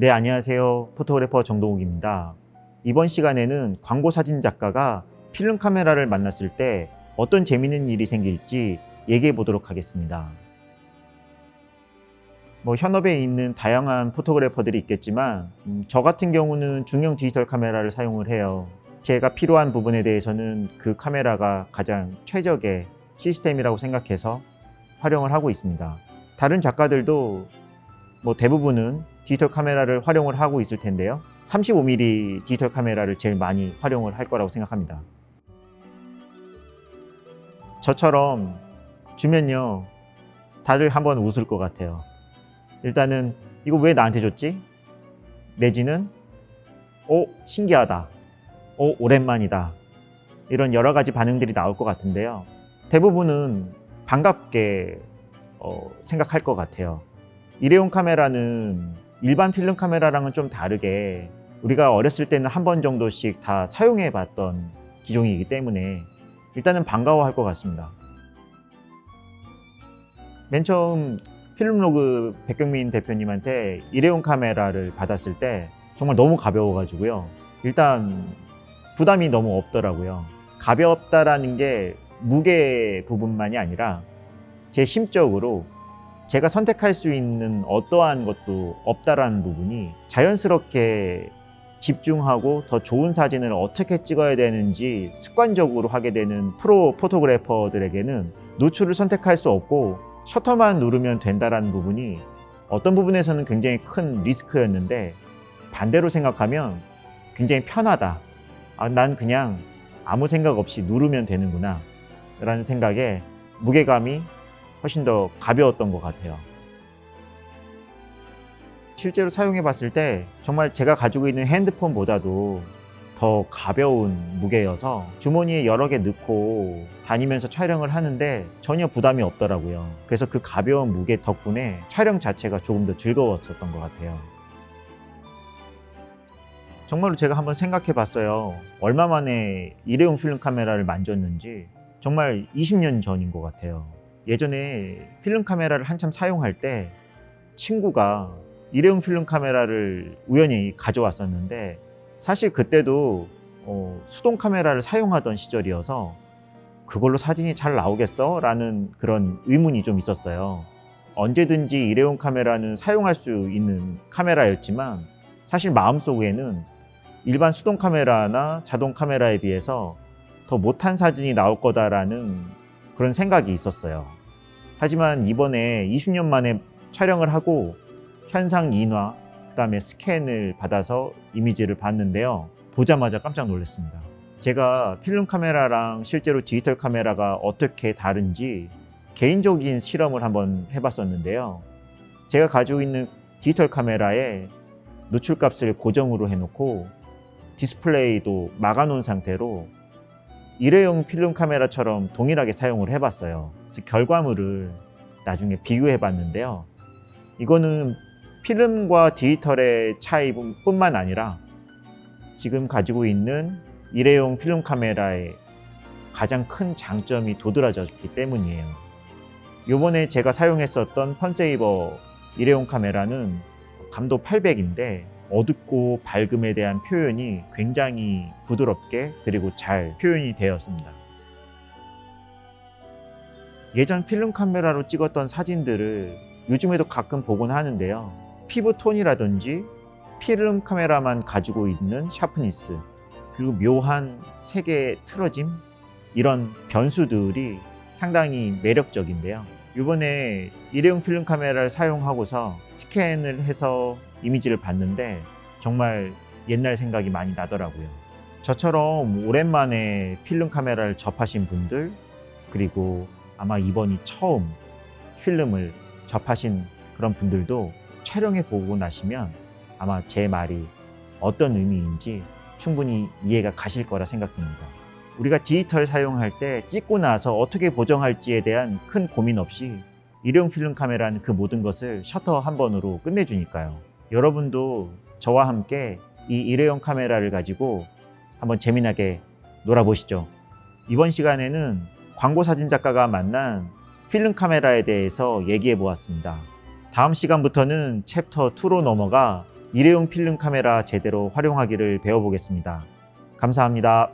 네, 안녕하세요. 포토그래퍼 정동욱입니다. 이번 시간에는 광고 사진 작가가 필름 카메라를 만났을 때 어떤 재미있는 일이 생길지 얘기해 보도록 하겠습니다. 뭐 현업에 있는 다양한 포토그래퍼들이 있겠지만 음, 저 같은 경우는 중형 디지털 카메라를 사용을 해요. 제가 필요한 부분에 대해서는 그 카메라가 가장 최적의 시스템이라고 생각해서 활용을 하고 있습니다. 다른 작가들도 뭐 대부분은 디지털 카메라를 활용을 하고 있을 텐데요. 35mm 디지털 카메라를 제일 많이 활용을 할 거라고 생각합니다. 저처럼 주면요 다들 한번 웃을 것 같아요. 일단은 이거 왜 나한테 줬지? 내지는 오 신기하다. 오 오랜만이다. 이런 여러 가지 반응들이 나올 것 같은데요. 대부분은 반갑게 어, 생각할 것 같아요. 일회용 카메라는 일반 필름 카메라랑은 좀 다르게 우리가 어렸을 때는 한 번 정도씩 다 사용해 봤던 기종이기 때문에 일단은 반가워할 것 같습니다. 맨 처음 필름로그 백경민 대표님한테 일회용 카메라를 받았을 때 정말 너무 가벼워 가지고요. 일단 부담이 너무 없더라고요. 가볍다라는 게 무게 부분만이 아니라 제 심적으로 제가 선택할 수 있는 어떠한 것도 없다라는 부분이 자연스럽게 집중하고 더 좋은 사진을 어떻게 찍어야 되는지 습관적으로 하게 되는 프로 포토그래퍼들에게는 노출을 선택할 수 없고 셔터만 누르면 된다라는 부분이 어떤 부분에서는 굉장히 큰 리스크였는데 반대로 생각하면 굉장히 편하다. 아, 난 그냥 아무 생각 없이 누르면 되는구나 라는 생각에 무게감이 훨씬 더 가벼웠던 것 같아요. 실제로 사용해 봤을 때 정말 제가 가지고 있는 핸드폰보다도 더 가벼운 무게여서 주머니에 여러 개 넣고 다니면서 촬영을 하는데 전혀 부담이 없더라고요. 그래서 그 가벼운 무게 덕분에 촬영 자체가 조금 더 즐거웠었던 것 같아요. 정말로 제가 한번 생각해 봤어요. 얼마 만에 일회용 필름 카메라를 만졌는지 정말 20년 전인 것 같아요. 예전에 필름 카메라를 한참 사용할 때 친구가 일회용 필름 카메라를 우연히 가져왔었는데 사실 그때도 어, 수동 카메라를 사용하던 시절이어서 그걸로 사진이 잘 나오겠어? 라는 그런 의문이 좀 있었어요. 언제든지 일회용 카메라는 사용할 수 있는 카메라였지만 사실 마음속에는 일반 수동 카메라나 자동 카메라에 비해서 더 못한 사진이 나올 거다라는 그런 생각이 있었어요. 하지만 이번에 20년 만에 촬영을 하고 현상 인화, 그 다음에 스캔을 받아서 이미지를 봤는데요. 보자마자 깜짝 놀랐습니다. 제가 필름 카메라랑 실제로 디지털 카메라가 어떻게 다른지 개인적인 실험을 한번 해봤었는데요. 제가 가지고 있는 디지털 카메라에 노출값을 고정으로 해놓고 디스플레이도 막아놓은 상태로 일회용 필름 카메라처럼 동일하게 사용을 해봤어요. 그래서 결과물을 나중에 비교해 봤는데요. 이거는 필름과 디지털의 차이뿐만 아니라 지금 가지고 있는 일회용 필름 카메라의 가장 큰 장점이 도드라졌기 때문이에요. 요번에 제가 사용했었던 FunSaver 일회용 카메라는 감도 800인데 어둡고 밝음에 대한 표현이 굉장히 부드럽게 그리고 잘 표현이 되었습니다. 예전 필름 카메라로 찍었던 사진들을 요즘에도 가끔 보곤 하는데요. 피부 톤이라든지 필름 카메라만 가지고 있는 sharpness 그리고 묘한 색의 틀어짐 이런 변수들이 상당히 매력적인데요. 이번에 일회용 필름 카메라를 사용하고서 스캔을 해서 이미지를 봤는데 정말 옛날 생각이 많이 나더라고요. 저처럼 오랜만에 필름 카메라를 접하신 분들 그리고 아마 이번이 처음 필름을 접하신 그런 분들도 촬영해 보고 나시면 아마 제 말이 어떤 의미인지 충분히 이해가 가실 거라 생각됩니다. 우리가 디지털 사용할 때 찍고 나서 어떻게 보정할지에 대한 큰 고민 없이 일회용 필름 카메라는 그 모든 것을 셔터 한 번으로 끝내주니까요. 여러분도 저와 함께 이 일회용 카메라를 가지고 한번 재미나게 놀아보시죠. 이번 시간에는 광고 사진 작가가 만난 필름 카메라에 대해서 얘기해 보았습니다. 다음 시간부터는 챕터 2로 넘어가 일회용 필름 카메라 제대로 활용하기를 배워보겠습니다. 감사합니다.